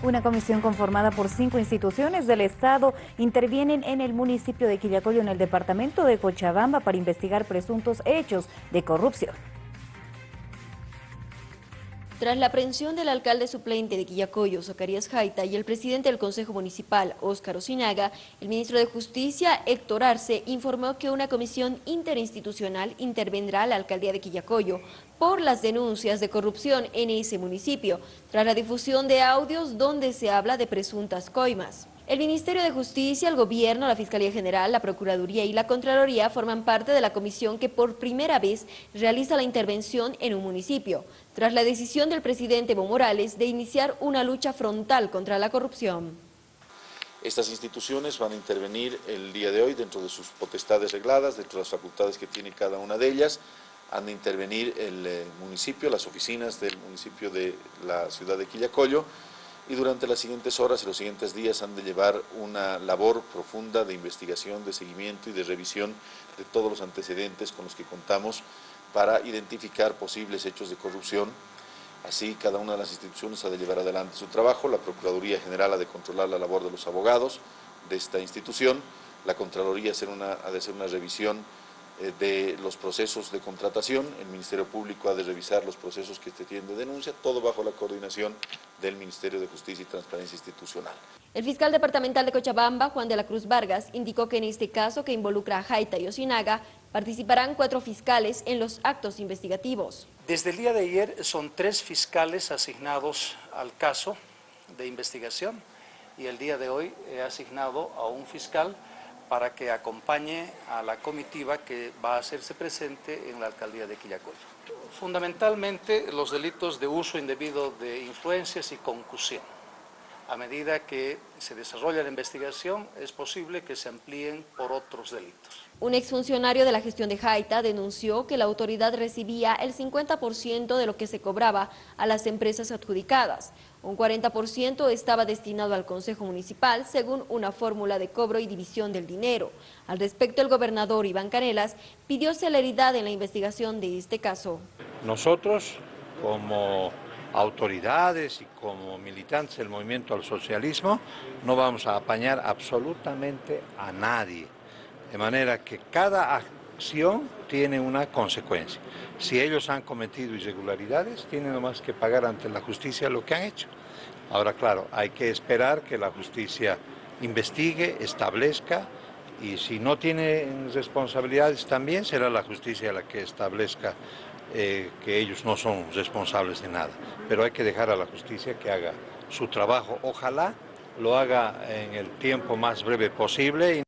Una comisión conformada por cinco instituciones del Estado intervienen en el municipio de Quillacoyo, en el departamento de Cochabamba, para investigar presuntos hechos de corrupción. Tras la aprehensión del alcalde suplente de Quillacoyo, Zacarías Jaita, y el presidente del Consejo Municipal, Óscar Osinaga, el ministro de Justicia, Héctor Arce, informó que una comisión interinstitucional intervendrá a la alcaldía de Quillacoyo por las denuncias de corrupción en ese municipio, tras la difusión de audios donde se habla de presuntas coimas. El Ministerio de Justicia, el Gobierno, la Fiscalía General, la Procuraduría y la Contraloría forman parte de la comisión que por primera vez realiza la intervención en un municipio, tras la decisión del presidente Evo Morales de iniciar una lucha frontal contra la corrupción. Estas instituciones van a intervenir el día de hoy dentro de sus potestades regladas, dentro de las facultades que tiene cada una de ellas, han de intervenir el eh, municipio, las oficinas del municipio de la ciudad de Quillacoyo, y durante las siguientes horas y los siguientes días han de llevar una labor profunda de investigación, de seguimiento y de revisión de todos los antecedentes con los que contamos para identificar posibles hechos de corrupción. Así, cada una de las instituciones ha de llevar adelante su trabajo, la Procuraduría General ha de controlar la labor de los abogados de esta institución, la Contraloría ha de hacer una revisión eh, de los procesos de contratación, el Ministerio Público ha de revisar los procesos que se tienen de denuncia, todo bajo la coordinación del Ministerio de Justicia y Transparencia Institucional. El fiscal departamental de Cochabamba, Juan de la Cruz Vargas, indicó que en este caso que involucra a Jaita y Osinaga, participarán cuatro fiscales en los actos investigativos. Desde el día de ayer son tres fiscales asignados al caso de investigación y el día de hoy he asignado a un fiscal para que acompañe a la comitiva que va a hacerse presente en la alcaldía de Quillacoyo. Fundamentalmente los delitos de uso indebido de influencias y concusión. A medida que se desarrolla la investigación, es posible que se amplíen por otros delitos. Un exfuncionario de la gestión de Jaita denunció que la autoridad recibía el 50% de lo que se cobraba a las empresas adjudicadas. Un 40% estaba destinado al Consejo Municipal según una fórmula de cobro y división del dinero. Al respecto, el gobernador Iván Canelas pidió celeridad en la investigación de este caso. Nosotros, como autoridades y como militantes del movimiento al socialismo, no vamos a apañar absolutamente a nadie. De manera que cada acción tiene una consecuencia. Si ellos han cometido irregularidades, tienen nomás que pagar ante la justicia lo que han hecho. Ahora, claro, hay que esperar que la justicia investigue, establezca, y si no tienen responsabilidades también será la justicia la que establezca eh, que ellos no son responsables de nada. Pero hay que dejar a la justicia que haga su trabajo. Ojalá lo haga en el tiempo más breve posible.